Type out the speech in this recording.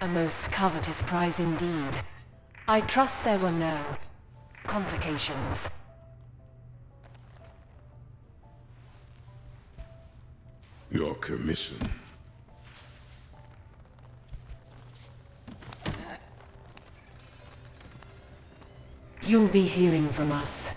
A most covetous prize indeed. I trust there were no complications. Your commission. You'll be hearing from us.